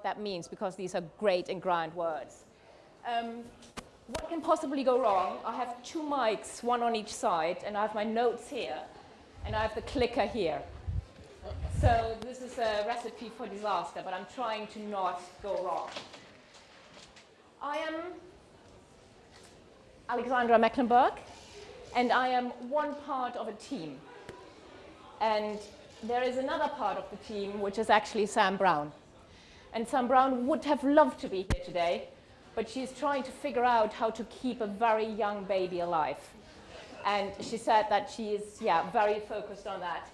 what that means because these are great and grand words. Um, what can possibly go wrong? I have two mics, one on each side, and I have my notes here, and I have the clicker here. So this is a recipe for disaster, but I'm trying to not go wrong. I am Alexandra Mecklenburg, and I am one part of a team. And there is another part of the team, which is actually Sam Brown. And Sam Brown would have loved to be here today, but she's trying to figure out how to keep a very young baby alive. And she said that she is, yeah, very focused on that.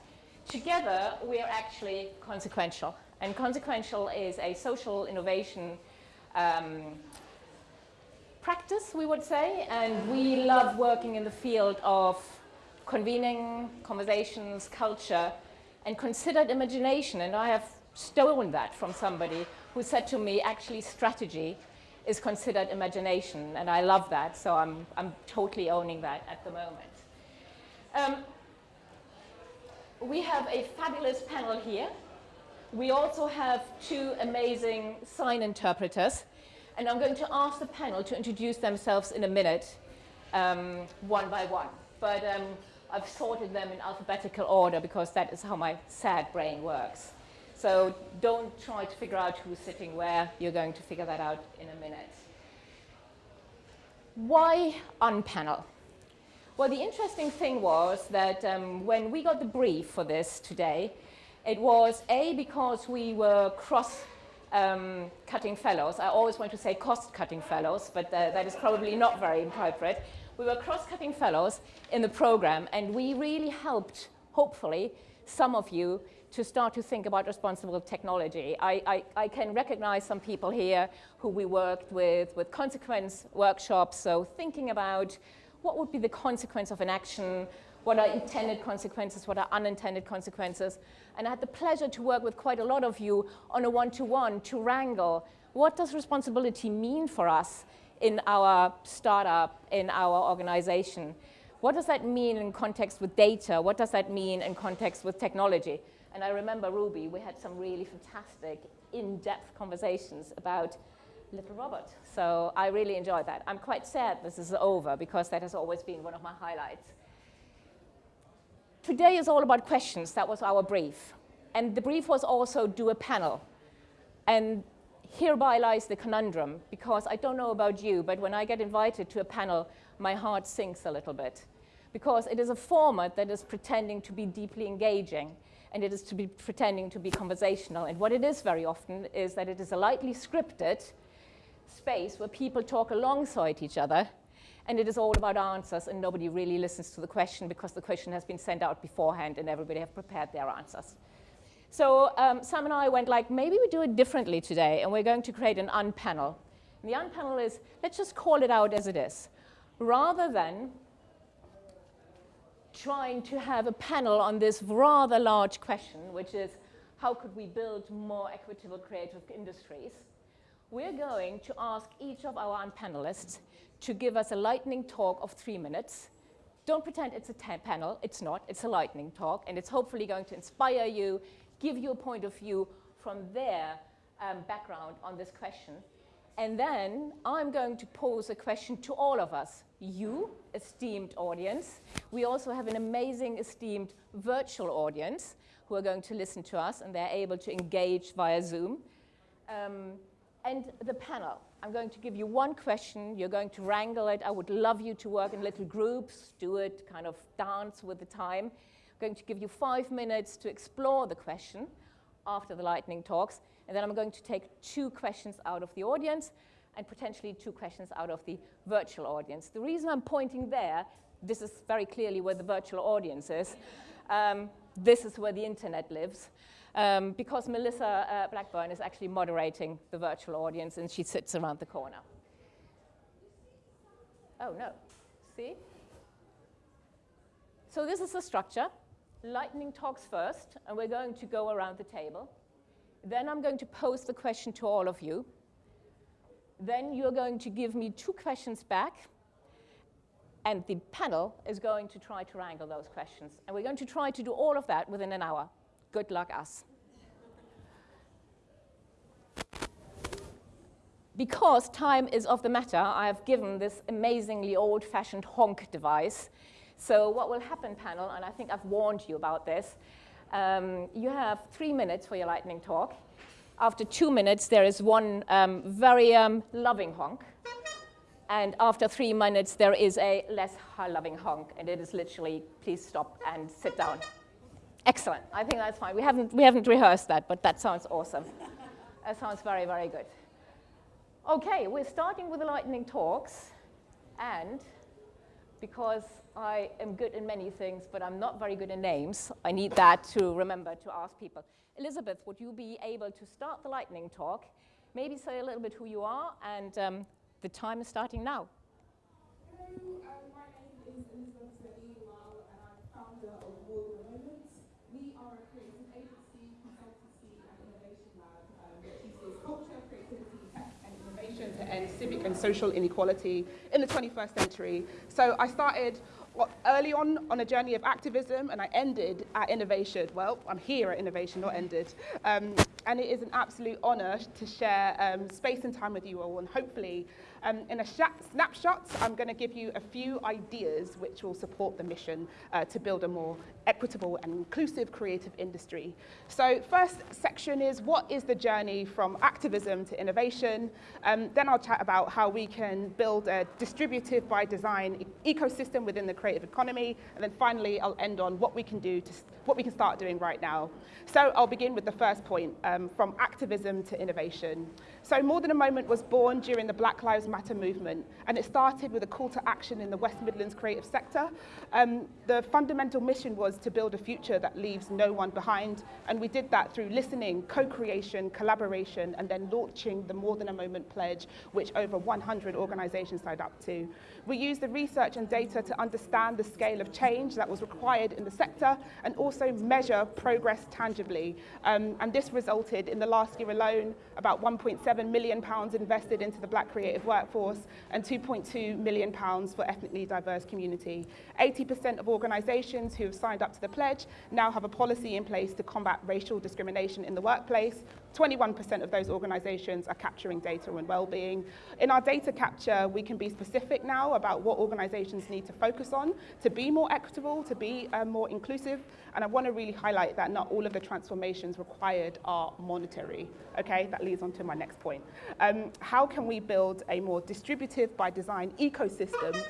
Together, we are actually consequential. And consequential is a social innovation um, practice, we would say. And we love working in the field of convening, conversations, culture, and considered imagination. And I have stolen that from somebody who said to me, actually, strategy is considered imagination. And I love that, so I'm, I'm totally owning that at the moment. Um, we have a fabulous panel here. We also have two amazing sign interpreters. And I'm going to ask the panel to introduce themselves in a minute, um, one by one. But um, I've sorted them in alphabetical order because that is how my sad brain works. So don't try to figure out who's sitting where. You're going to figure that out in a minute. Why unpanel? Well, the interesting thing was that um, when we got the brief for this today, it was A, because we were cross um, cutting fellows. I always want to say cost cutting fellows, but uh, that is probably not very appropriate. We were cross cutting fellows in the program, and we really helped, hopefully, some of you to start to think about responsible technology. I, I, I, can recognize some people here who we worked with with consequence workshops, so thinking about what would be the consequence of an action, what are intended consequences, what are unintended consequences. And I had the pleasure to work with quite a lot of you on a one-to-one -to, -one to wrangle what does responsibility mean for us in our startup, in our organization? What does that mean in context with data? What does that mean in context with technology? And I remember Ruby, we had some really fantastic in-depth conversations about Little Robot. So I really enjoyed that. I'm quite sad this is over because that has always been one of my highlights. Today is all about questions. That was our brief. And the brief was also do a panel. And hereby lies the conundrum because I don't know about you, but when I get invited to a panel, my heart sinks a little bit because it is a format that is pretending to be deeply engaging and it is to be pretending to be conversational. And what it is very often is that it is a lightly scripted space where people talk alongside each other and it is all about answers and nobody really listens to the question because the question has been sent out beforehand and everybody have prepared their answers. So um, Sam and I went like, maybe we do it differently today and we're going to create an unpanel. And the unpanel is, let's just call it out as it is. Rather than trying to have a panel on this rather large question, which is how could we build more equitable creative industries, we're going to ask each of our panelists to give us a lightning talk of three minutes. Don't pretend it's a panel, it's not, it's a lightning talk, and it's hopefully going to inspire you, give you a point of view from their um, background on this question. And then I'm going to pose a question to all of us, you, esteemed audience. We also have an amazing, esteemed virtual audience who are going to listen to us, and they're able to engage via Zoom. Um, and the panel. I'm going to give you one question. You're going to wrangle it. I would love you to work in little groups, do it, kind of dance with the time. I'm going to give you five minutes to explore the question after the lightning talks. And then I'm going to take two questions out of the audience and potentially two questions out of the virtual audience. The reason I'm pointing there, this is very clearly where the virtual audience is. Um, this is where the internet lives um, because Melissa uh, Blackburn is actually moderating the virtual audience and she sits around the corner. Oh, no. See? So this is the structure. Lightning talks first, and we're going to go around the table. Then I'm going to pose the question to all of you. Then you're going to give me two questions back, and the panel is going to try to wrangle those questions. And we're going to try to do all of that within an hour. Good luck us. because time is of the matter, I have given this amazingly old-fashioned honk device. So what will happen, panel, and I think I've warned you about this, um, you have three minutes for your lightning talk. After two minutes, there is one um, very um, loving honk. And after three minutes, there is a less loving honk, and it is literally, please stop and sit down. Excellent. I think that's fine. We haven't, we haven't rehearsed that, but that sounds awesome. that sounds very, very good. Okay, we're starting with the lightning talks, and because I am good in many things, but I'm not very good in names, I need that to remember to ask people. Elizabeth, would you be able to start the lightning talk? Maybe say a little bit who you are, and um, the time is starting now. Hello, my name is Elizabeth Lal, and I'm founder of Water Moments. We are a creative agency, consultancy, and innovation lab um, that uses culture, creativity, and innovation to end civic and social inequality in the 21st century. So I started early on on a journey of activism and I ended at innovation. Well, I'm here at innovation, not ended. Um, and it is an absolute honor to share um, space and time with you all and hopefully um, in a snapshot, I'm going to give you a few ideas which will support the mission uh, to build a more equitable and inclusive creative industry. So first section is what is the journey from activism to innovation? Um, then I'll chat about how we can build a distributive by design e ecosystem within the creative economy. And then finally, I'll end on what we can do to what we can start doing right now. So I'll begin with the first point, um, from activism to innovation. So More Than a Moment was born during the Black Lives Matter movement, and it started with a call to action in the West Midlands creative sector. Um, the fundamental mission was to build a future that leaves no one behind, and we did that through listening, co-creation, collaboration, and then launching the More Than a Moment pledge, which over 100 organizations signed up to. We used the research and data to understand the scale of change that was required in the sector and also measure progress tangibly. Um, and this resulted in the last year alone about 1.7 million pounds invested into the black creative workforce and 2.2 million pounds for ethnically diverse community. 80% of organizations who have signed up to the pledge now have a policy in place to combat racial discrimination in the workplace. 21% of those organizations are capturing data and well-being. In our data capture, we can be specific now about what organizations need to focus on to be more equitable, to be uh, more inclusive, and I want to really highlight that not all of the transformations required are monetary. Okay, that leads on to my next point. Um, how can we build a more distributive by design ecosystem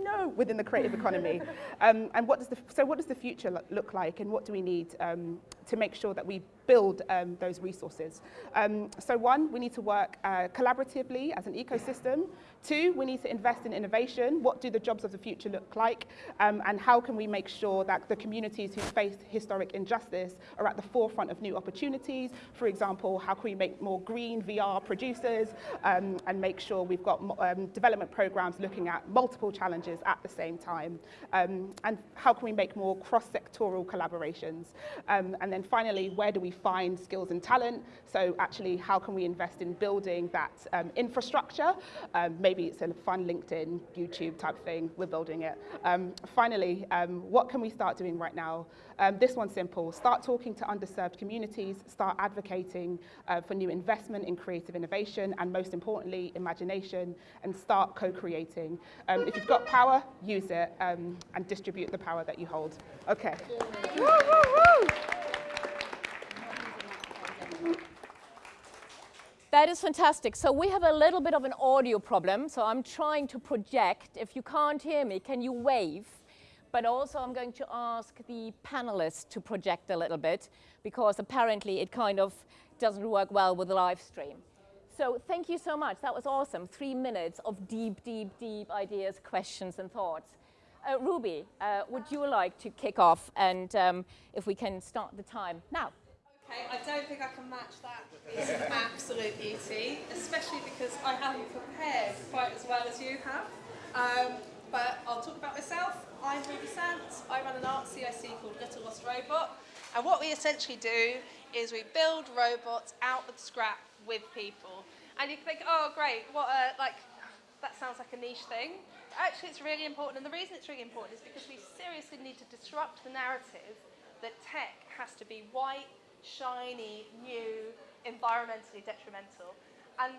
no, within the creative economy. Um, and what does the, so what does the future look like and what do we need um, to make sure that we build um, those resources? Um, so one, we need to work uh, collaboratively as an ecosystem. Two, we need to invest in innovation. What do the jobs of the future look like? Um, and how can we make sure that the communities who face historic injustice are at the forefront of new opportunities? For example, how can we make more green VR producers um, and make sure we've got um, development programs looking at multiple challenges at the same time? Um, and how can we make more cross-sectoral collaborations? Um, and then finally, where do we find skills and talent? So actually, how can we invest in building that um, infrastructure, um, maybe it's a fun LinkedIn, YouTube type thing, we're building it. Um, finally, um, what can we start doing right now? Um, this one's simple, start talking to underserved communities, start advocating uh, for new investment in creative innovation, and most importantly, imagination, and start co-creating. Um, if you've got power, use it, um, and distribute the power that you hold. Okay. Woo, woo, woo. That is fantastic. So we have a little bit of an audio problem. So I'm trying to project. If you can't hear me, can you wave? But also I'm going to ask the panelists to project a little bit because apparently it kind of doesn't work well with the live stream. So thank you so much. That was awesome. Three minutes of deep, deep, deep ideas, questions, and thoughts. Uh, Ruby, uh, would you like to kick off and um, if we can start the time now? Okay, I don't think I can match that. It's an absolute beauty, especially because I haven't prepared quite as well as you have. Um, but I'll talk about myself. I'm Ruby Sant. I run an art CIC called Little Lost Robot. And what we essentially do is we build robots out of scrap with people. And you think, oh, great, what a, like, that sounds like a niche thing. Actually, it's really important. And the reason it's really important is because we seriously need to disrupt the narrative that tech has to be white, shiny, new, environmentally detrimental. And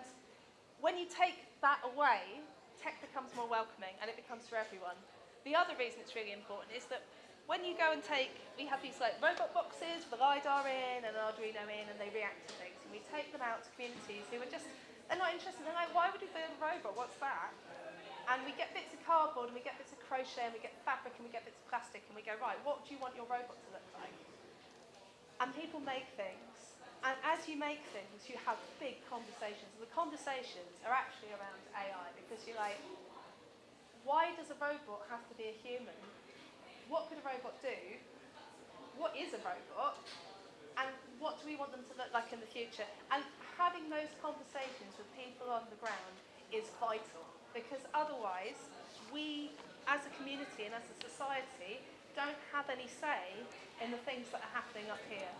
when you take that away, tech becomes more welcoming and it becomes for everyone. The other reason it's really important is that when you go and take, we have these like robot boxes with a LiDAR in and an Arduino in and they react to things. And we take them out to communities who are just, they're not interested. They're like, why would we build a robot? What's that? And we get bits of cardboard and we get bits of crochet and we get fabric and we get bits of plastic and we go, right, what do you want your robot to look like? And people make things. And as you make things, you have big conversations. And the conversations are actually around AI because you're like, why does a robot have to be a human? What could a robot do? What is a robot? And what do we want them to look like in the future? And having those conversations with people on the ground is vital because otherwise we as a community and as a society don't have any say in the things that are happening up here.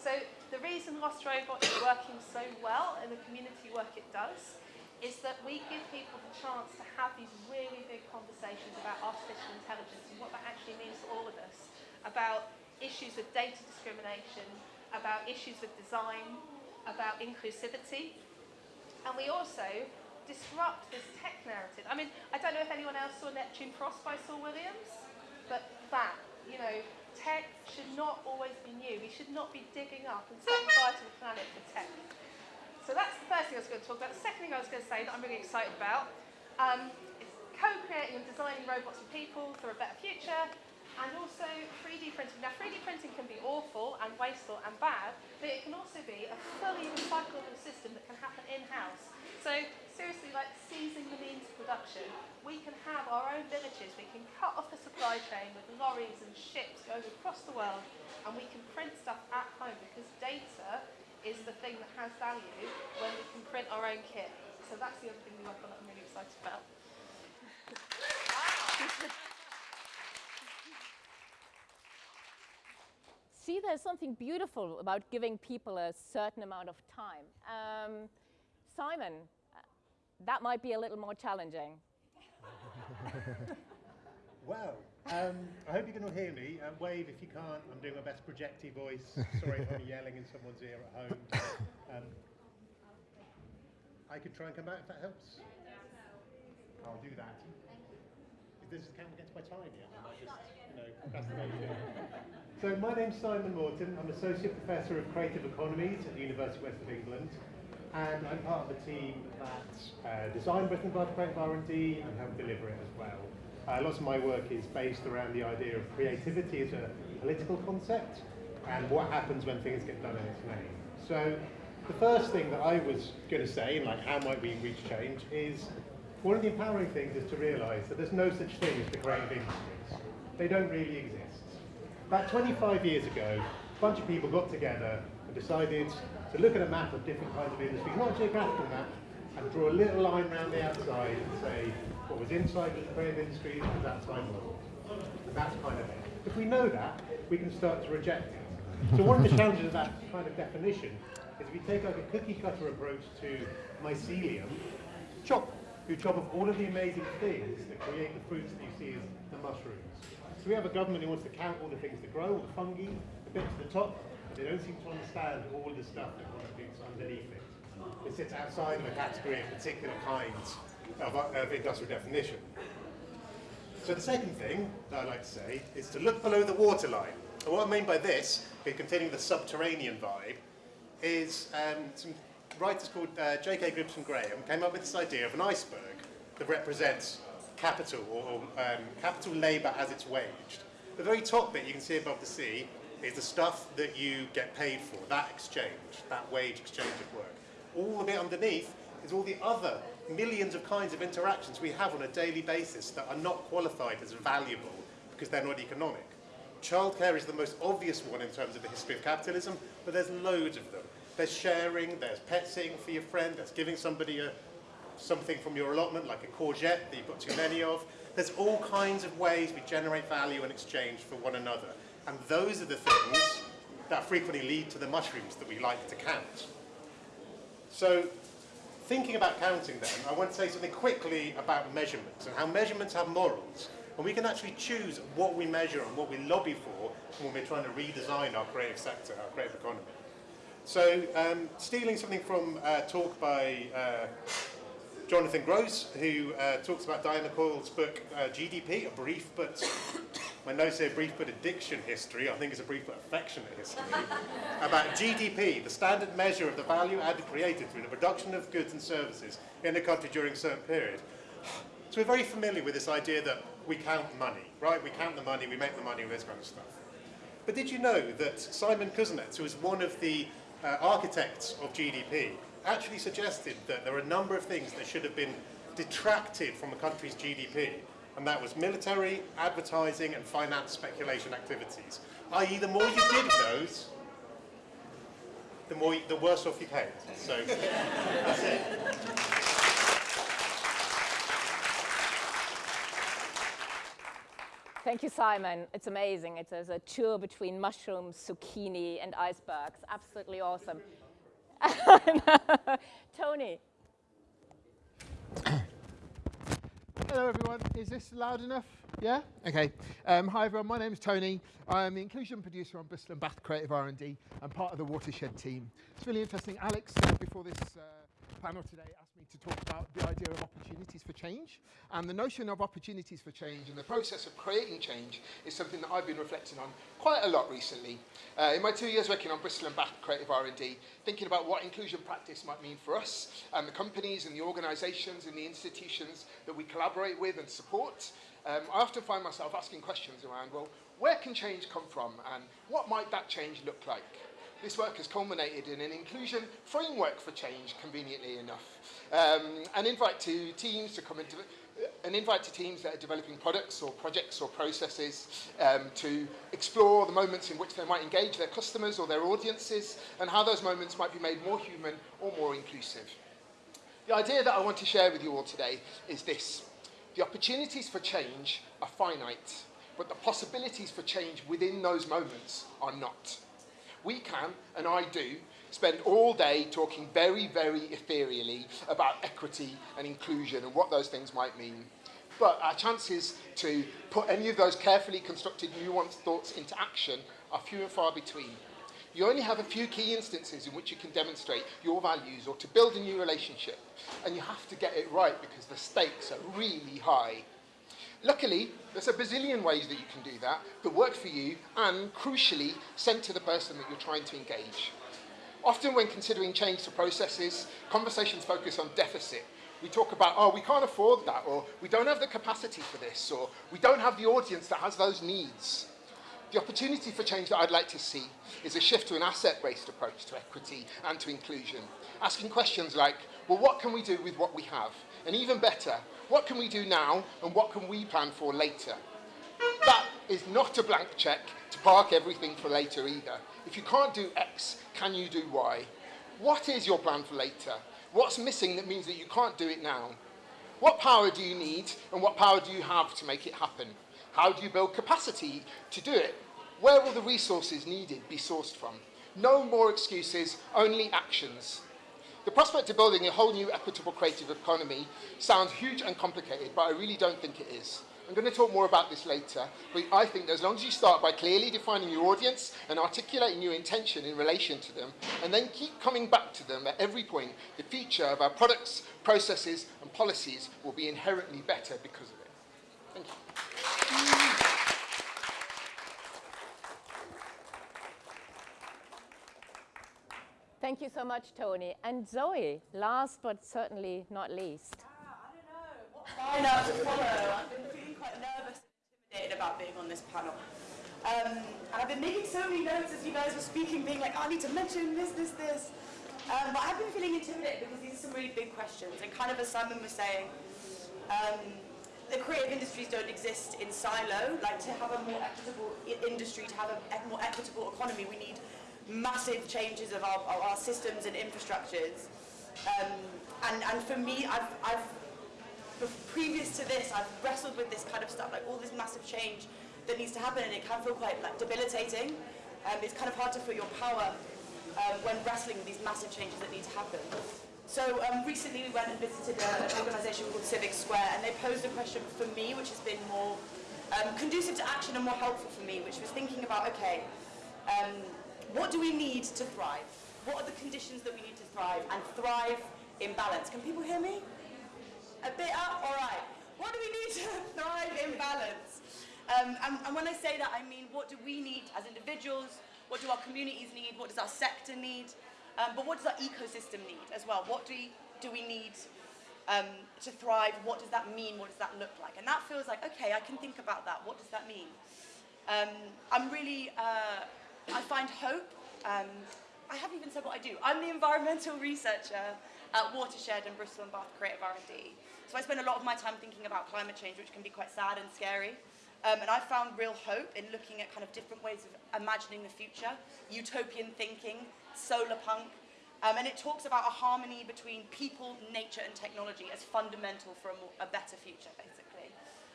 So the reason Lost Robot is working so well in the community work it does is that we give people the chance to have these really big conversations about artificial intelligence and what that actually means for all of us, about issues with data discrimination, about issues with design, about inclusivity. And we also disrupt this tech narrative. I mean, I don't know if anyone else saw Neptune Frost by Saul Williams, but that, you know, tech should not always be new. We should not be digging up and setting fire to the planet for tech. So that's the first thing I was going to talk about. The second thing I was going to say that I'm really excited about um, is co-creating and designing robots and people for a better future and also 3D printing. Now 3D printing can be awful and wasteful and bad, but it can also be a fully recyclable system that can happen in-house. So like seizing the means of production, we can have our own villages, we can cut off the supply chain with lorries and ships going across the world, and we can print stuff at home because data is the thing that has value when we can print our own kit. So that's the other thing we work on that I'm really excited about. See, there's something beautiful about giving people a certain amount of time. Um, Simon, that might be a little more challenging. well, um, I hope you can all hear me. Uh, wave if you can't. I'm doing my best projecty voice. Sorry if I'm yelling in someone's ear at home. Um, I could try and come back if that helps. I'll do that. If this camera gets my time yet, I might just, you know, procrastination. so my name's Simon Moreton. I'm Associate Professor of Creative Economies at the University of West of England. And I'm part of the team that uh, designed Bristol and Bath Creative R&D and helped deliver it as well. Uh, lots of my work is based around the idea of creativity as a political concept and what happens when things get done in its name. So the first thing that I was going to say, like how might we reach change, is one of the empowering things is to realise that there's no such thing as the creative industries. They don't really exist. About 25 years ago, a bunch of people got together and decided to look at a map of different kinds of industries, not a geographical map, and draw a little line around the outside and say, what was inside was the creative industry at that time wasn't. And that's kind of it. If we know that, we can start to reject it. So one of the challenges of that kind of definition is if you take like a cookie cutter approach to mycelium, chop, you chop off all of the amazing things that create the fruits that you see as the mushrooms. So we have a government who wants to count all the things that grow, all the fungi, the bits at the top, they don't seem to understand all the stuff that contributes underneath it. It sits outside of a category of particular kinds of, of industrial definition. So the second thing that I like to say is to look below the waterline. And what I mean by this, containing the subterranean vibe, is um, some writers called uh, J.K. Gibson Graham came up with this idea of an iceberg that represents capital or um, capital labour as it's waged. The very top bit you can see above the sea is the stuff that you get paid for, that exchange, that wage exchange of work. All the bit underneath is all the other millions of kinds of interactions we have on a daily basis that are not qualified as valuable because they're not economic. Childcare is the most obvious one in terms of the history of capitalism, but there's loads of them. There's sharing, there's pet sitting for your friend, there's giving somebody a, something from your allotment, like a courgette that you've got too many of. There's all kinds of ways we generate value and exchange for one another. And those are the things that frequently lead to the mushrooms that we like to count. So thinking about counting them, I want to say something quickly about measurements and how measurements have morals. And we can actually choose what we measure and what we lobby for when we're trying to redesign our creative sector, our creative economy. So um, stealing something from a talk by uh, Jonathan Gross, who uh, talks about Diane Coyle's book uh, GDP, a brief but, my notes say brief but addiction history, I think it's a brief but affectionate history, about GDP, the standard measure of the value added created through the production of goods and services in a country during a certain period. So we're very familiar with this idea that we count money, right? We count the money, we make the money, this kind of stuff. But did you know that Simon Kuznets, who is one of the uh, architects of GDP, actually suggested that there are a number of things that should have been detracted from a country's GDP, and that was military, advertising, and finance speculation activities. I.e., the more you did those, the more, the worse off you came. So that's it. Thank you, Simon. It's amazing. It's a, a tour between mushrooms, zucchini, and icebergs. Absolutely awesome. Tony. Hello everyone, is this loud enough? Yeah? Okay. Um, hi everyone, my name is Tony. I'm the inclusion producer on Bristol and Bath Creative R&D and part of the Watershed team. It's really interesting. Alex, before this uh, panel today, asked me to talk about the idea of opportunities for change. And the notion of opportunities for change and the process of creating change is something that I've been reflecting on quite a lot recently. Uh, in my two years working on Bristol and Bath Creative R&D, thinking about what inclusion practice might mean for us and the companies and the organisations and the institutions that we collaborate with and support, um, I often find myself asking questions around, well, where can change come from and what might that change look like? This work has culminated in an inclusion framework for change, conveniently enough. Um, an invite to teams to come into an invite to teams that are developing products or projects or processes um, to explore the moments in which they might engage their customers or their audiences and how those moments might be made more human or more inclusive. The idea that I want to share with you all today is this. The opportunities for change are finite, but the possibilities for change within those moments are not. We can, and I do, spend all day talking very, very ethereally about equity and inclusion and what those things might mean. But our chances to put any of those carefully constructed, nuanced thoughts into action are few and far between. You only have a few key instances in which you can demonstrate your values or to build a new relationship. And you have to get it right because the stakes are really high. Luckily, there's a bazillion ways that you can do that that work for you and, crucially, sent to the person that you're trying to engage. Often when considering change to processes, conversations focus on deficit. We talk about, oh, we can't afford that, or we don't have the capacity for this, or we don't have the audience that has those needs. The opportunity for change that I'd like to see is a shift to an asset-based approach to equity and to inclusion, asking questions like, well, what can we do with what we have? And even better, what can we do now and what can we plan for later? That is not a blank check to park everything for later either. If you can't do X, can you do Y? What is your plan for later? What's missing that means that you can't do it now? What power do you need and what power do you have to make it happen? How do you build capacity to do it? Where will the resources needed be sourced from? No more excuses, only actions. The prospect of building a whole new equitable creative economy sounds huge and complicated, but I really don't think it is. I'm going to talk more about this later, but I think that as long as you start by clearly defining your audience and articulating your intention in relation to them, and then keep coming back to them at every point, the future of our products, processes and policies will be inherently better because of it. Thank you. Thank you so much, Tony. And Zoe, last but certainly not least. Ah, I don't know what lineup to follow. I've been feeling quite nervous and intimidated about being on this panel. Um, and I've been making so many notes as you guys were speaking, being like, oh, I need to mention this, this, this. Um, but I've been feeling intimidated because these are some really big questions. And kind of as Simon was saying, um, the creative industries don't exist in silo. Like to have a more equitable industry, to have a more equitable economy, we need massive changes of our, of our systems and infrastructures. Um, and, and for me, I've, I've, previous to this, I've wrestled with this kind of stuff, like all this massive change that needs to happen, and it can feel quite like debilitating. Um, it's kind of hard to feel your power um, when wrestling with these massive changes that need to happen. So um, recently we went and visited a, an organisation called Civic Square and they posed a question for me which has been more um, conducive to action and more helpful for me which was thinking about, okay, um, what do we need to thrive? What are the conditions that we need to thrive and thrive in balance? Can people hear me? A bit up? All right. What do we need to thrive in balance? Um, and, and when I say that, I mean what do we need as individuals? What do our communities need? What does our sector need? Um, but what does our ecosystem need as well? What do we, do we need um, to thrive? What does that mean? What does that look like? And that feels like, okay, I can think about that. What does that mean? Um, I'm really, uh, I find hope. Um, I haven't even said what I do. I'm the environmental researcher at Watershed and Bristol and Bath Creative R&D. So I spend a lot of my time thinking about climate change, which can be quite sad and scary. Um, and I found real hope in looking at kind of different ways of imagining the future, utopian thinking, solar punk, um, and it talks about a harmony between people, nature, and technology as fundamental for a, more, a better future, basically,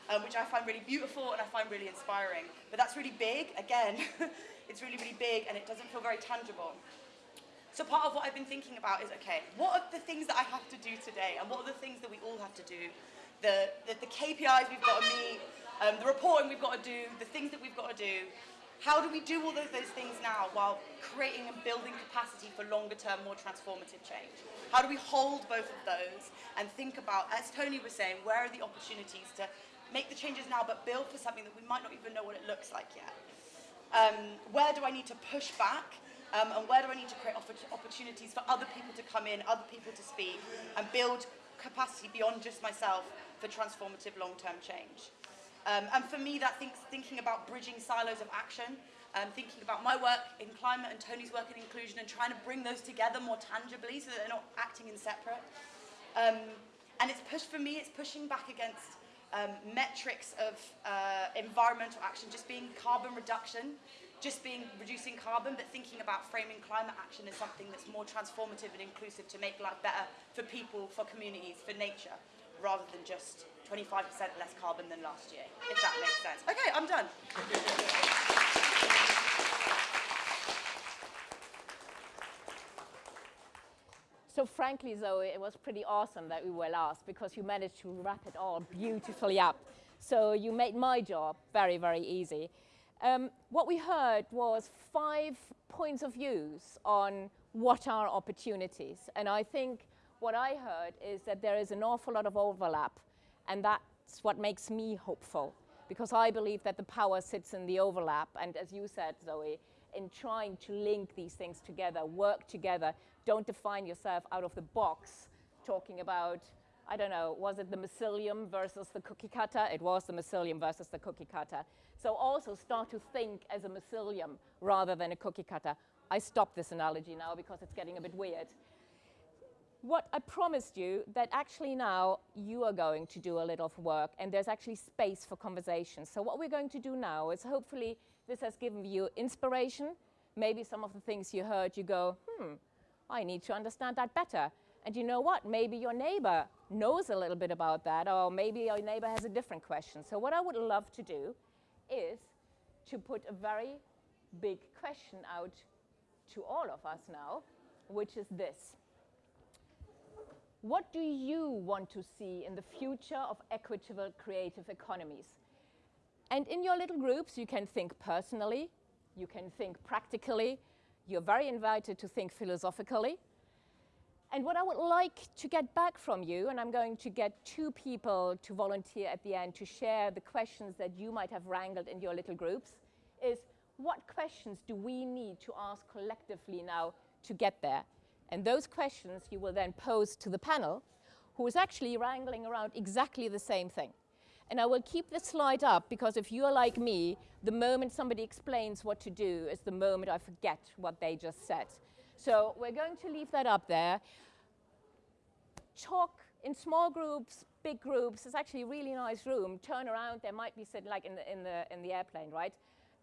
um, which I find really beautiful and I find really inspiring. But that's really big, again, it's really, really big, and it doesn't feel very tangible. So part of what I've been thinking about is, okay, what are the things that I have to do today, and what are the things that we all have to do? The, the, the KPIs we've got to meet, um, the reporting we've got to do, the things that we've got to do. How do we do all of those things now while creating and building capacity for longer term, more transformative change? How do we hold both of those and think about, as Tony was saying, where are the opportunities to make the changes now but build for something that we might not even know what it looks like yet? Um, where do I need to push back um, and where do I need to create opportunities for other people to come in, other people to speak, and build capacity beyond just myself for transformative long-term change? Um, and for me, that thinks, thinking about bridging silos of action, um, thinking about my work in climate and Tony's work in inclusion and trying to bring those together more tangibly so that they're not acting in separate. Um, and it's pushed, for me, it's pushing back against um, metrics of uh, environmental action just being carbon reduction, just being reducing carbon, but thinking about framing climate action as something that's more transformative and inclusive to make life better for people, for communities, for nature, rather than just 25% less carbon than last year, if that makes sense. Okay, I'm done. So frankly, Zoe, it was pretty awesome that we were last because you managed to wrap it all beautifully up. So you made my job very, very easy. Um, what we heard was five points of views on what are opportunities. And I think what I heard is that there is an awful lot of overlap and that's what makes me hopeful because I believe that the power sits in the overlap. And as you said, Zoe, in trying to link these things together, work together, don't define yourself out of the box talking about, I don't know, was it the mycelium versus the cookie cutter? It was the mycelium versus the cookie cutter. So also start to think as a mycelium rather than a cookie cutter. I stop this analogy now because it's getting a bit weird what I promised you that actually now you are going to do a little of work and there's actually space for conversation. So what we're going to do now is hopefully this has given you inspiration. Maybe some of the things you heard you go, hmm, I need to understand that better. And you know what? Maybe your neighbor knows a little bit about that or maybe your neighbor has a different question. So what I would love to do is to put a very big question out to all of us now, which is this. What do you want to see in the future of equitable creative economies? And in your little groups, you can think personally, you can think practically, you're very invited to think philosophically. And what I would like to get back from you, and I'm going to get two people to volunteer at the end to share the questions that you might have wrangled in your little groups, is what questions do we need to ask collectively now to get there? And those questions you will then pose to the panel, who is actually wrangling around exactly the same thing. And I will keep this slide up because if you are like me, the moment somebody explains what to do is the moment I forget what they just said. So we're going to leave that up there. Talk in small groups, big groups. It's actually a really nice room. Turn around, there might be sitting like in the, in the, in the airplane, right?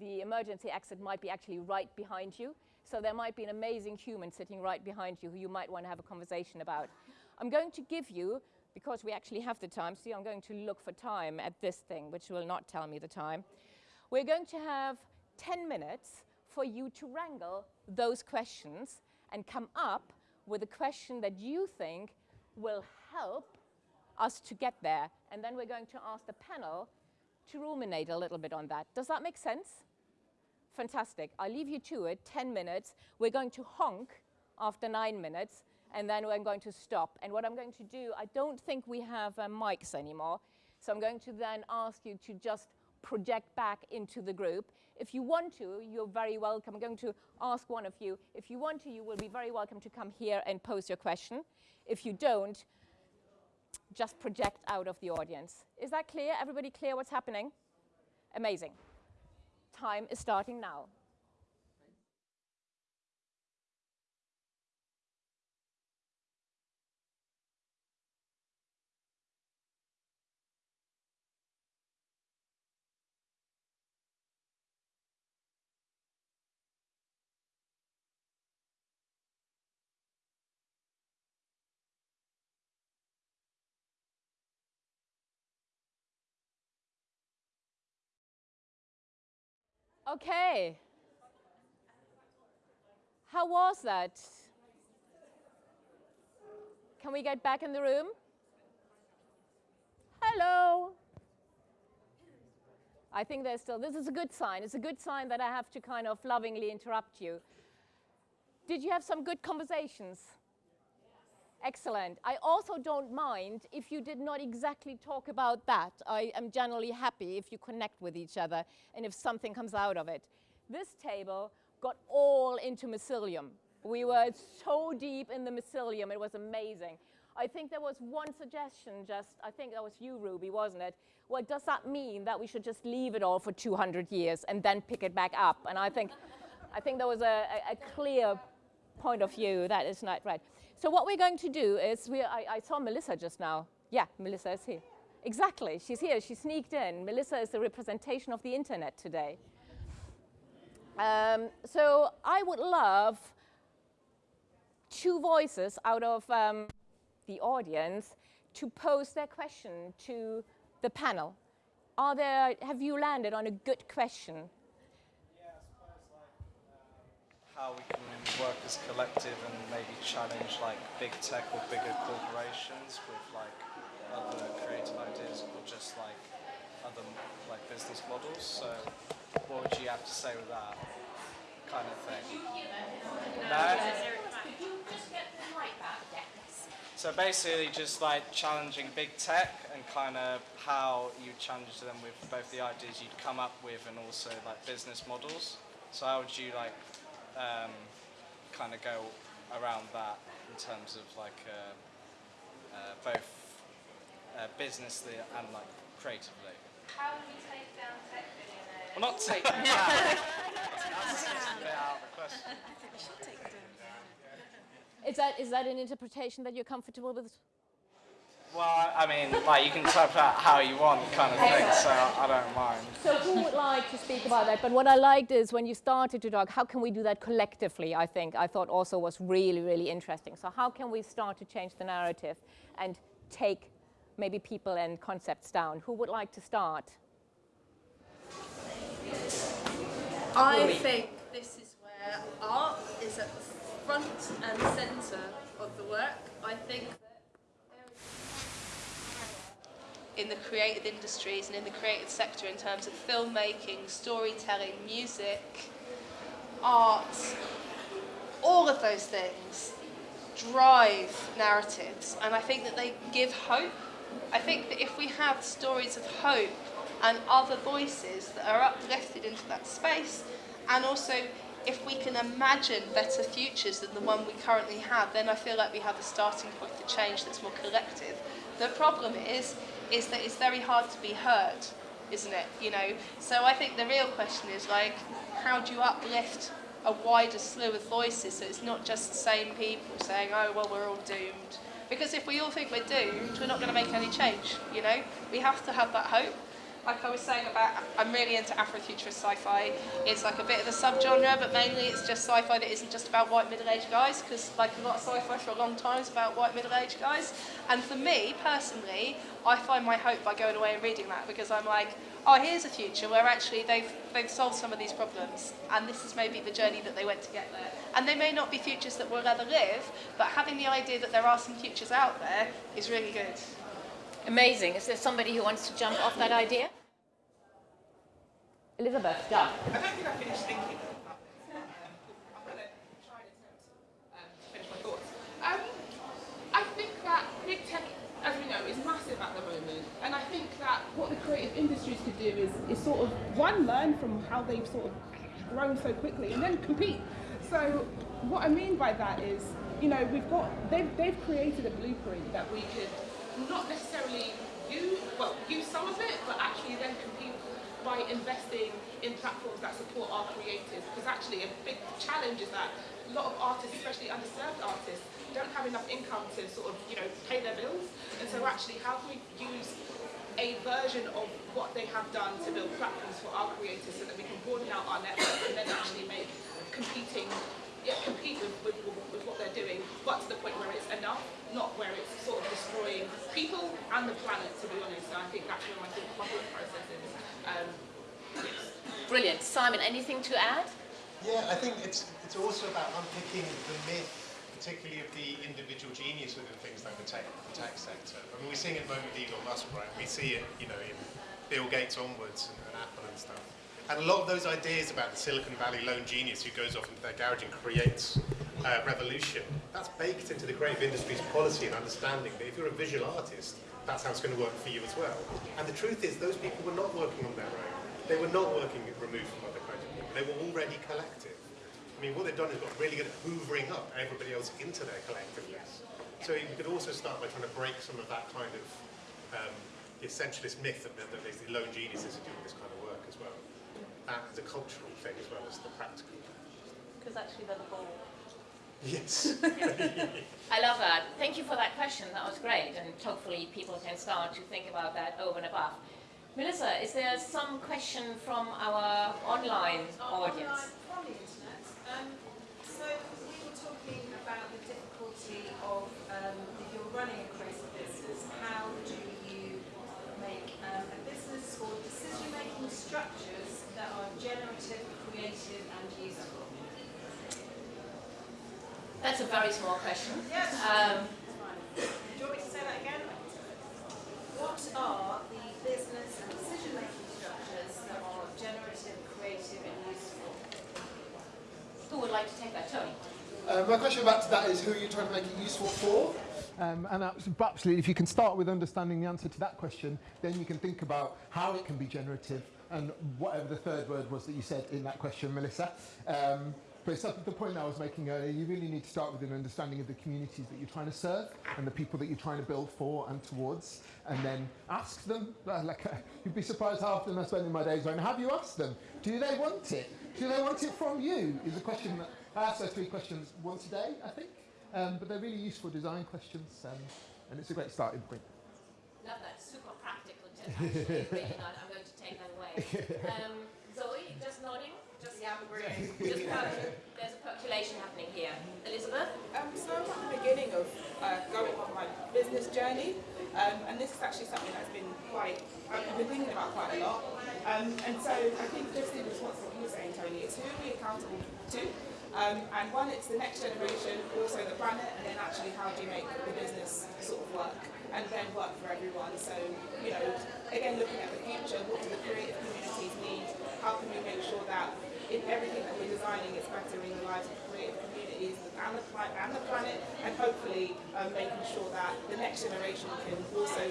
The emergency exit might be actually right behind you. So there might be an amazing human sitting right behind you who you might want to have a conversation about. I'm going to give you, because we actually have the time, see I'm going to look for time at this thing, which will not tell me the time. We're going to have 10 minutes for you to wrangle those questions and come up with a question that you think will help us to get there. And then we're going to ask the panel to ruminate a little bit on that. Does that make sense? Fantastic. I'll leave you to it, 10 minutes. We're going to honk after nine minutes. And then I'm going to stop. And what I'm going to do, I don't think we have uh, mics anymore, so I'm going to then ask you to just project back into the group. If you want to, you're very welcome. I'm going to ask one of you. If you want to, you will be very welcome to come here and pose your question. If you don't, just project out of the audience. Is that clear? Everybody clear what's happening? Amazing. Time is starting now. Okay. How was that? Can we get back in the room? Hello. I think there's still, this is a good sign. It's a good sign that I have to kind of lovingly interrupt you. Did you have some good conversations? Excellent. I also don't mind if you did not exactly talk about that. I am generally happy if you connect with each other and if something comes out of it. This table got all into mycelium. We were so deep in the mycelium, it was amazing. I think there was one suggestion just, I think that was you, Ruby, wasn't it? Well, does that mean that we should just leave it all for 200 years and then pick it back up? And I think, I think there was a, a, a clear point of view that is not right. So what we're going to do is, we, I, I saw Melissa just now. Yeah, Melissa is here. Exactly, she's here, she sneaked in. Melissa is the representation of the internet today. Um, so I would love two voices out of um, the audience to pose their question to the panel. Are there, have you landed on a good question? How we can work as collective and maybe challenge like big tech or bigger corporations with like other creative ideas or just like other like business models. So what would you have to say with that kind of thing? No? So basically just like challenging big tech and kind of how you challenge them with both the ideas you'd come up with and also like business models. So how would you like um, kind of go around that in terms of like uh, uh, both uh, businessly and like creatively. How will you take down tech billionaires? Well, not take them down. That's a bit out of the question. Is that, is that an interpretation that you're comfortable with? Well, I mean, like you can type that how you want, kind of thing. So I don't mind. So who would like to speak about that? But what I liked is when you started to talk, how can we do that collectively? I think I thought also was really, really interesting. So how can we start to change the narrative and take maybe people and concepts down? Who would like to start? I think this is where art is at the front and centre of the work. I think in the creative industries and in the creative sector in terms of filmmaking, storytelling, music, art, all of those things drive narratives and I think that they give hope. I think that if we have stories of hope and other voices that are uplifted into that space and also if we can imagine better futures than the one we currently have, then I feel like we have a starting point for change that's more collective. The problem is, is that it's very hard to be heard, isn't it? You know, so I think the real question is like, how do you uplift a wider slew of voices so it's not just the same people saying, oh, well, we're all doomed. Because if we all think we're doomed, we're not going to make any change, you know? We have to have that hope like I was saying about, I'm really into Afrofuturist sci-fi. It's like a bit of a subgenre, but mainly it's just sci-fi that isn't just about white middle-aged guys, because like a lot of sci-fi for a long time is about white middle-aged guys. And for me, personally, I find my hope by going away and reading that, because I'm like, oh, here's a future where actually they've, they've solved some of these problems, and this is maybe the journey that they went to get there. And they may not be futures that we'll ever live, but having the idea that there are some futures out there is really good. Amazing. Is there somebody who wants to jump off that idea? Elizabeth, yeah. I don't think I finished thinking I'm going to try and attempt um, to finish my thoughts. Um, I think that big tech, as we know, is massive at the moment. And I think that what the creative industries could do is, is sort of, one, learn from how they've sort of grown so quickly and then compete. So what I mean by that is, you know, we've got, they've, they've created a blueprint that we could not necessarily use, well, use some of it, but actually then compete by investing in platforms that support our creators. Because actually a big challenge is that a lot of artists, especially underserved artists, don't have enough income to sort of, you know, pay their bills. And so actually how can we use a version of what they have done to build platforms for our creators so that we can broaden out our network and then actually make competing yeah, compete with, with, with what they're doing, but to the point where it's enough, not where it's sort of destroying people and the planet, to be honest. So I think that's where my thought, my thought process is. Um, Brilliant. Simon, anything to add? Yeah, I think it's it's also about unpicking the myth, particularly of the individual genius within things like the tech, the tech sector. I mean, we're seeing it at the moment with Elon Musk, right? We see it, you know, in Bill Gates onwards and, and Apple and stuff. And a lot of those ideas about the Silicon Valley lone genius who goes off into their garage and creates uh, revolution, that's baked into the creative industry's policy and understanding that if you're a visual artist, that's how it's going to work for you as well. And the truth is, those people were not working on their own. They were not working removed from other of people. They were already collective. I mean, what they've done is got really good at hoovering up everybody else into their collectiveness. So you could also start by trying to break some of that kind of um, essentialist myth that, that there's the lone geniuses who doing this kind of work as well. That is a cultural thing as well as the practical. Because actually they're the ball. Yes. I love that. Thank you for that question. That was great. And hopefully people can start to think about that over and above. Melissa, is there some question from our online audience? Online from the internet. Um, so we were talking about the difficulty of um, if you're running a creative business, how do you make um, a business or decision-making structures that are generative, creative and useful? That's a very small question. Yes. Um, Do you want me to say that again? What are the business and decision-making structures that are generative, creative and useful? who would like to take that? Tony? Uh, my question back to that is who are you trying to make it useful for? Um, and abs- absolutely, if you can start with understanding the answer to that question, then you can think about how it can be generative and whatever the third word was that you said in that question, Melissa. Um, but it's the point I was making earlier, you really need to start with an understanding of the communities that you're trying to serve and the people that you're trying to build for and towards, and then ask them. Like, uh, you'd be surprised how often I spend my days going, have you asked them? Do they want it? Do they want it from you? Is a question that I ask those three questions once a day, I think. Um, but they're really useful design questions, um, and it's a great starting point. Love that. Super practical tip. Actually, really take that away. Um, Zoe, just nodding. Just Yeah, I'm agreeing. Just percol- there's a percolation happening here. Elizabeth? Um, so I'm at the beginning of uh, going on my business journey, um, and this is actually something that's been quite, I've been thinking about quite a lot. Um, and so I think just in response to what you were saying, Tony, it's who are we accountable to? Um, and one, it's the next generation, also the planet, and then actually how do you make the business sort of work and then work for everyone. So, you know, again, looking at the future, what do the creative communities need? How can we make sure that in everything that we're designing is bettering the lives of creative communities and the, and the planet, and hopefully um, making sure that the next generation can also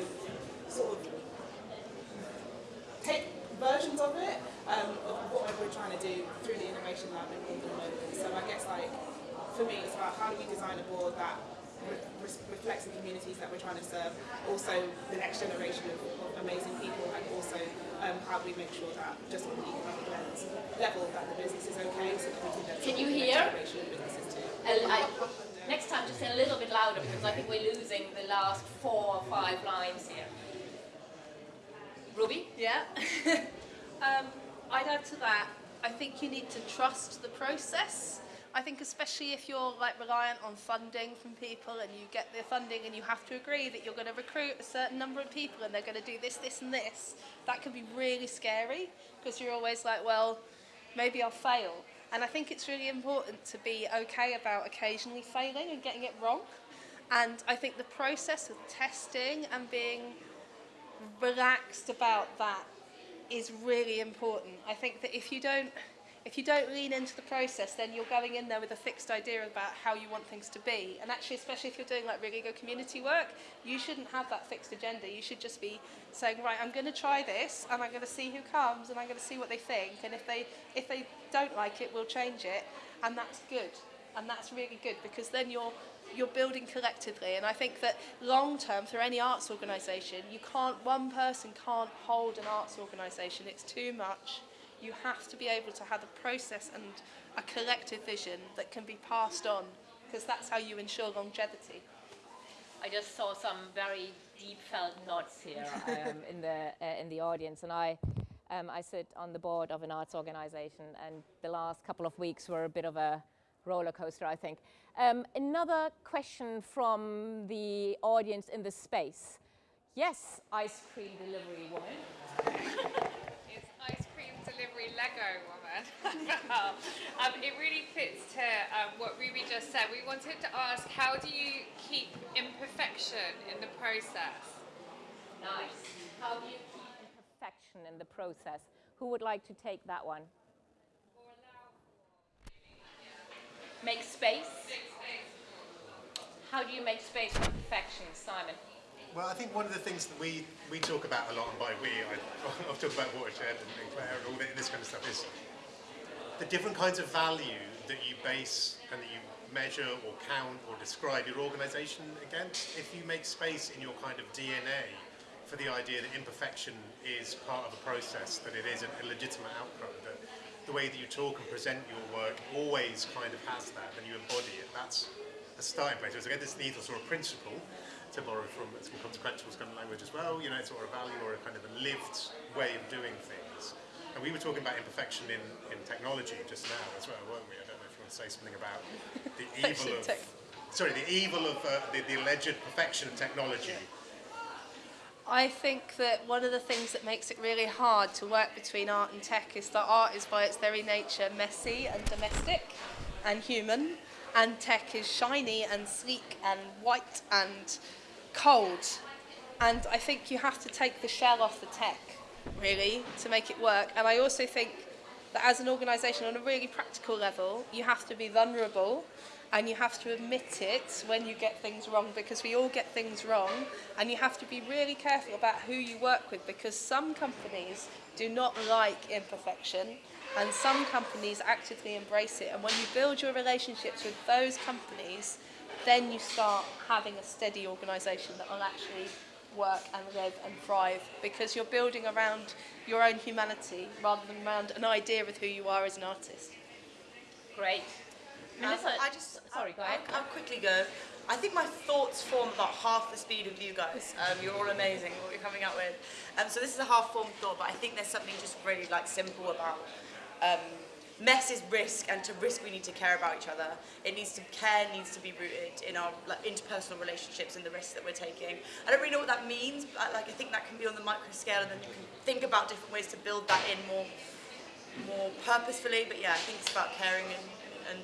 sort of take versions of it, um, of what we're trying to do through the innovation lab in London moment. So I guess like for me, it's about how do we design a board that re- re- reflects the communities that we're trying to serve, also the next generation of, of amazing people, and also um, how do we make sure that just on the economic lens level that the business is okay, so that we can then Can you the hear? next generation of businesses too. I- I- next time, just say a little bit louder because I think we're losing the last four or five lines here. Ruby? Yeah. um, I'd add to that. I think you need to trust the process. I think especially if you're like reliant on funding from people and you get the funding and you have to agree that you're going to recruit a certain number of people and they're going to do this, this and this, that can be really scary because you're always like, well, maybe I'll fail. And I think it's really important to be okay about occasionally failing and getting it wrong. And I think the process of testing and being relaxed about that is really important. I think that if you don't if you don't lean into the process, then you're going in there with a fixed idea about how you want things to be. And actually, especially if you're doing like really good community work, you shouldn't have that fixed agenda. You should just be saying, right, I'm going to try this, and I'm going to see who comes, and I'm going to see what they think. And if they if they don't like it, we'll change it, and that's good. And that's really good because then you're you're building collectively. And I think that long term, for any arts organisation, you can't one person can't hold an arts organisation. It's too much you have to be able to have a process and a collective vision that can be passed on because that's how you ensure longevity. I just saw some very deep felt nods here um, in the uh, in the audience, and I um, I sit on the board of an arts organisation, and the last couple of weeks were a bit of a roller coaster, I think. Um, another question from the audience in the space. Yes, ice cream delivery woman. It's ice cream delivery Lego woman. um, it really fits to um, what Ruby just said. We wanted to ask, how do you keep imperfection in the process? Nice. How do you keep imperfection in the process? Who would like to take that one? Make space? How do you make space for perfection, Simon? Well, I think one of the things that we, we talk about a lot, and by we, I, I've talked about Watershed and, Claire and all this kind of stuff, is the different kinds of value that you base and that you measure or count or describe your organisation against. If you make space in your kind of DNA for the idea that imperfection is part of a process, that it is a legitimate outcome, the way that you talk and present your work always kind of has that, and you embody it. That's a starting place. So again, this ethos or a principle to borrow from some consequential kind of language as well, you know, it's sort of a value or a kind of a lived way of doing things. And we were talking about imperfection in, in technology just now as well, weren't we? I don't know if you want to say something about the evil of... Sorry, the evil of uh, the, the alleged perfection of technology. I think that one of the things that makes it really hard to work between art and tech is that art is by its very nature messy and domestic and human and tech is shiny and sleek and white and cold. And I think you have to take the shell off the tech, really, to make it work. And I also think that as an organisation, on a really practical level, you have to be vulnerable and you have to admit it when you get things wrong because we all get things wrong and you have to be really careful about who you work with because some companies do not like imperfection and some companies actively embrace it and when you build your relationships with those companies then you start having a steady organisation that will actually work and live and thrive because you're building around your own humanity rather than around an idea of who you are as an artist. Great. Um, I just, sorry, go ahead. I'll, I'll, quickly go. I think my thoughts form about half the speed of you guys. Um, you're all amazing, what you're coming out with. Um, so this is a half-formed thought, but I think there's something just really like simple about um, mess is risk, and to risk we need to care about each other. It needs to care needs to be rooted in our like, interpersonal relationships and the risks that we're taking. I don't really know what that means, but like I think that can be on the micro scale, and then you can think about different ways to build that in more more purposefully. But yeah, I think it's about caring and, and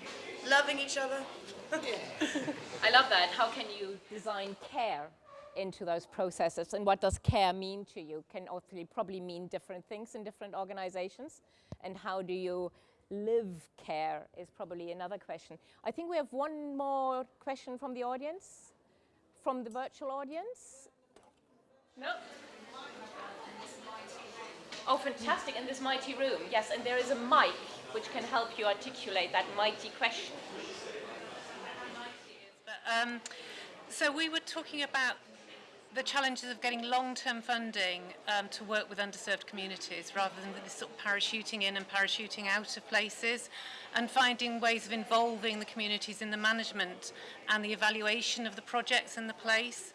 loving each other. I love that. How can you design care into those processes and what does care mean to you can also probably mean different things in different organizations and how do you live care is probably another question. I think we have one more question from the audience, from the virtual audience. No? Oh, fantastic, in this mighty room. Yes, and there is a mic which can help you articulate that mighty question. Um, so we were talking about the challenges of getting long-term funding um, to work with underserved communities rather than this sort of parachuting in and parachuting out of places and finding ways of involving the communities in the management and the evaluation of the projects in the place.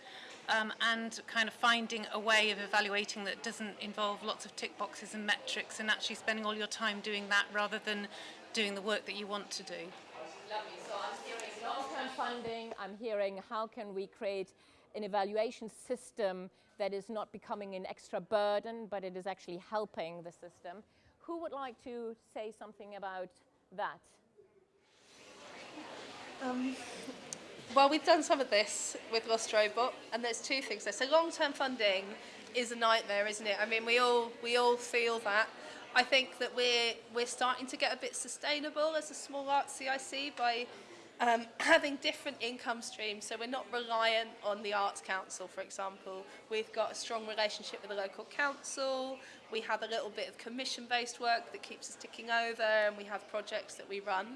Um, and kind of finding a way of evaluating that doesn't involve lots of tick boxes and metrics and actually spending all your time doing that rather than doing the work that you want to do. Lovely. So I'm hearing long-term funding, I'm hearing how can we create an evaluation system that is not becoming an extra burden, but it is actually helping the system. Who would like to say something about that? Um, well, we've done some of this with Lost Robot, and there's two things there. So long-term funding is a nightmare, isn't it? I mean, we all we all feel that. I think that we're, we're starting to get a bit sustainable as a small art CIC by um, having different income streams. So we're not reliant on the Arts Council, for example. We've got a strong relationship with the local council. We have a little bit of commission-based work that keeps us ticking over, and we have projects that we run.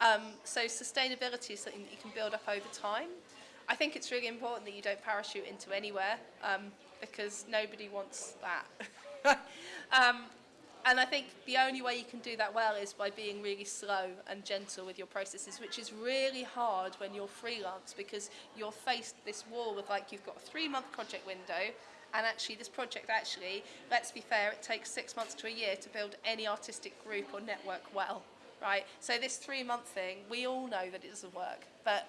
Um, so sustainability is something that you can build up over time. I think it's really important that you don't parachute into anywhere um, because nobody wants that. um, and I think the only way you can do that well is by being really slow and gentle with your processes, which is really hard when you're freelance because you're faced this wall with like you've got a three month project window and actually this project actually, let's be fair, it takes six months to a year to build any artistic group or network well, right? So this three month thing, we all know that it doesn't work, but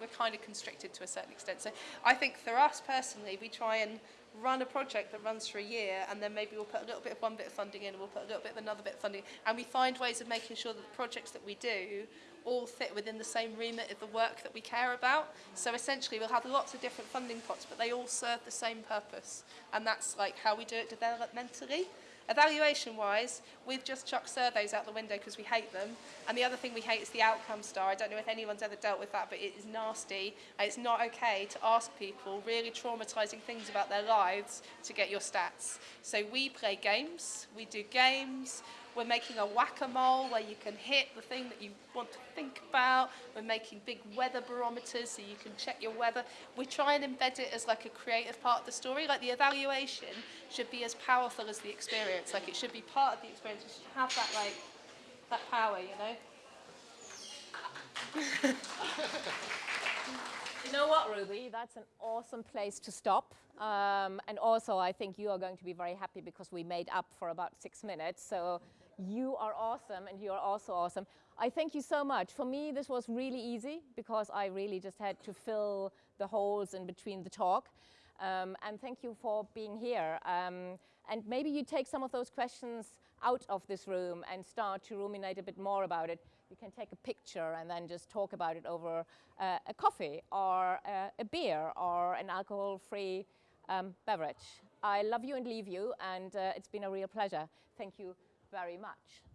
we're kind of constricted to a certain extent. So I think for us personally, we try and run a project that runs for a year and then maybe we'll put a little bit of one bit of funding in and we'll put a little bit of another bit of funding and we find ways of making sure that the projects that we do all fit within the same remit of the work that we care about so essentially we'll have lots of different funding pots but they all serve the same purpose and that's like how we do it developmentally Evaluation-wise, we've just chucked surveys out the window because we hate them. And the other thing we hate is the outcome star. I don't know if anyone's ever dealt with that, but it is nasty. And it's not okay to ask people really traumatizing things about their lives to get your stats. So we play games, we do games, we're making a whack-a-mole where you can hit the thing that you want to think about. We're making big weather barometers so you can check your weather. We try and embed it as like a creative part of the story. Like the evaluation should be as powerful as the experience. Like it should be part of the experience. It should have that like that power, you know. You know what, Ruby? That's an awesome place to stop. Um, and also, I think you are going to be very happy because we made up for about six minutes. So you are awesome and you are also awesome. I thank you so much. For me, this was really easy because I really just had to fill the holes in between the talk. Um, and thank you for being here. Um, and maybe you take some of those questions out of this room and start to ruminate a bit more about it. You can take a picture and then just talk about it over uh, a coffee or uh, a beer or an alcohol-free um, beverage. I love you and leave you, and uh, it's been a real pleasure. Thank you very much.